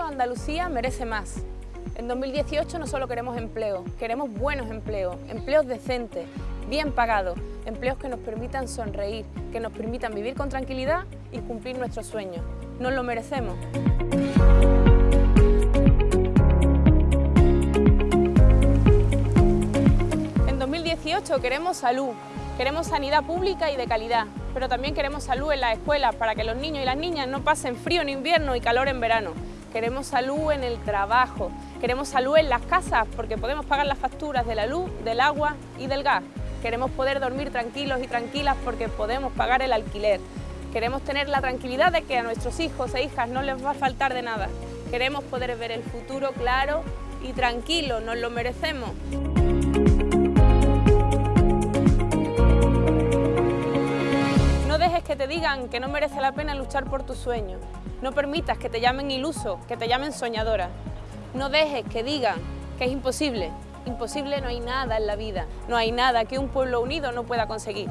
Andalucía merece más. En 2018 no solo queremos empleo, queremos buenos empleos, empleos decentes, bien pagados, empleos que nos permitan sonreír, que nos permitan vivir con tranquilidad y cumplir nuestros sueños. Nos lo merecemos. En 2018 queremos salud, queremos sanidad pública y de calidad, pero también queremos salud en las escuelas para que los niños y las niñas no pasen frío en invierno y calor en verano. Queremos salud en el trabajo, queremos salud en las casas porque podemos pagar las facturas de la luz, del agua y del gas. Queremos poder dormir tranquilos y tranquilas porque podemos pagar el alquiler. Queremos tener la tranquilidad de que a nuestros hijos e hijas no les va a faltar de nada. Queremos poder ver el futuro claro y tranquilo, nos lo merecemos. Que te digan que no merece la pena luchar por tus sueños. No permitas que te llamen iluso, que te llamen soñadora. No dejes que digan que es imposible. Imposible no hay nada en la vida. No hay nada que un pueblo unido no pueda conseguir.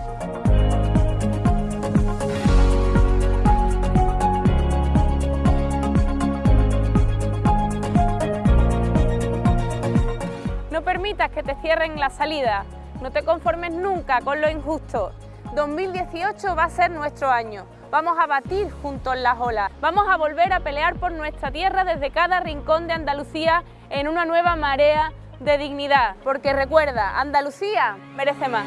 No permitas que te cierren la salida. No te conformes nunca con lo injusto. 2018 va a ser nuestro año. Vamos a batir juntos las olas. Vamos a volver a pelear por nuestra tierra desde cada rincón de Andalucía en una nueva marea de dignidad. Porque recuerda, Andalucía merece más.